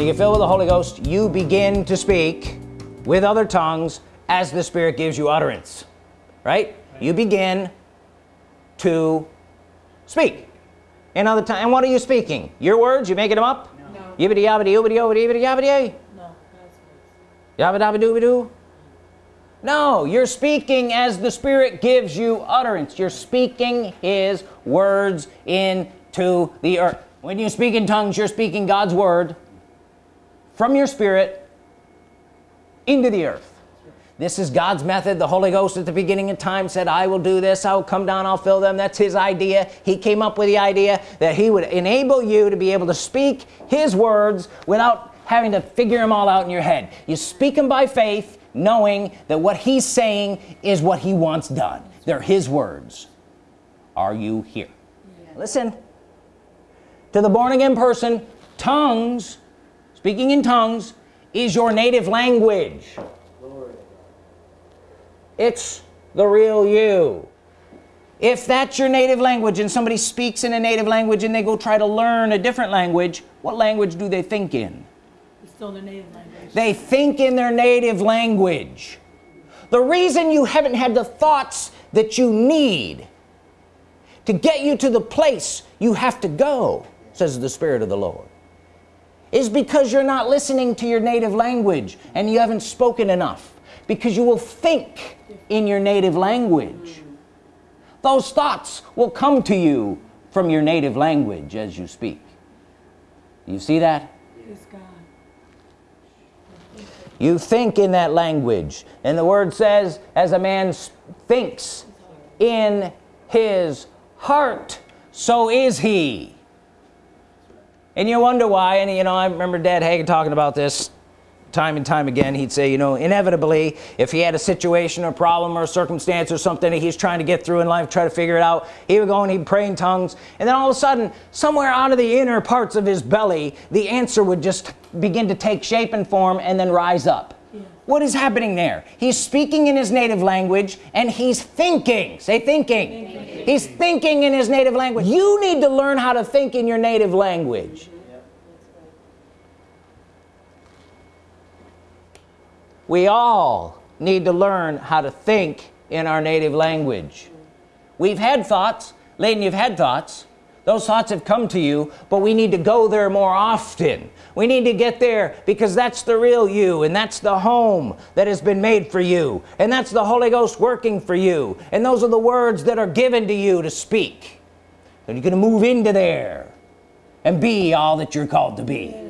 when you get filled with the Holy Ghost you begin to speak with other tongues as the Spirit gives you utterance right, you begin to speak. In other time and what are you speaking? Your words? You making them up? No. yibbity yabbity yoobity yobbity yibbity yabbity no yabba dabba dooby doo. No you're speaking as the Spirit gives you utterance. You're speaking his words into the earth. When you speak in tongues you're speaking God's Word from your spirit into the earth. This is God's method. The Holy Ghost at the beginning of time said I will do this. I'll come down. I'll fill them. That's his idea. He came up with the idea that he would enable you to be able to speak his words without having to figure them all out in your head. You speak them by faith knowing that what he's saying is what he wants done. They're his words. Are you here? Listen. To the born-again person tongues speaking in tongues is your native language. It's the real you. If that's your native language and somebody speaks in a native language and they go try to learn a different language what language do they think in? It's still their native language. They think in their native language. The reason you haven't had the thoughts that you need to get you to the place you have to go says the Spirit of the Lord is because you're not listening to your native language and you haven't spoken enough. Because you will think in your native language. Those thoughts will come to you from your native language as you speak. You see that? You think in that language. And the word says as a man thinks in his heart so is he and you wonder why and you know I remember dad Hagin talking about this time and time again. He'd say you know inevitably if he had a situation or problem or circumstance or something that he's trying to get through in life try to figure it out he would go and he'd pray in tongues. And then all of a sudden somewhere out of the inner parts of his belly the answer would just begin to take shape and form and then rise up. Yeah. what is happening there? He's speaking in his native language and he's thinking. Say thinking, thinking. He's thinking in his native language. You need to learn how to think in your native language. We all need to learn how to think in our native language. We've had thoughts. Layden you've had thoughts those thoughts have come to you but we need to go there more often. We need to get there because that's the real you and that's the home that has been made for you and that's the Holy Ghost working for you and those are the words that are given to you to speak. And you're gonna move into there and be all that you're called to be